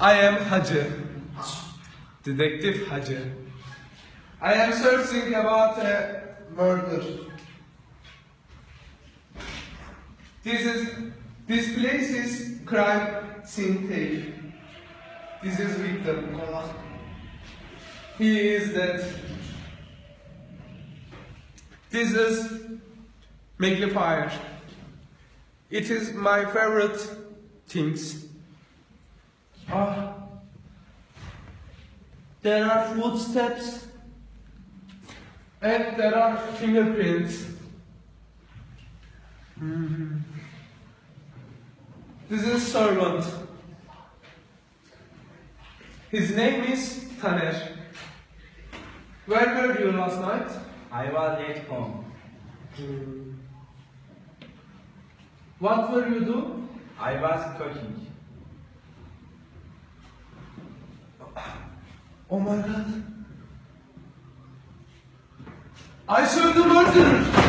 I am Hacı. Detective Hacı. I am searching about a murder. This is this place is crime scene tape. This is victim. He is dead. This is magnifier. It is my favorite things. Ah. There are footsteps and there are fingerprints. Mhm. This is servant. His name is Taner. Where were you last night? I was at home. What were you doing? I was cooking. Oh my god. I saw the murderer!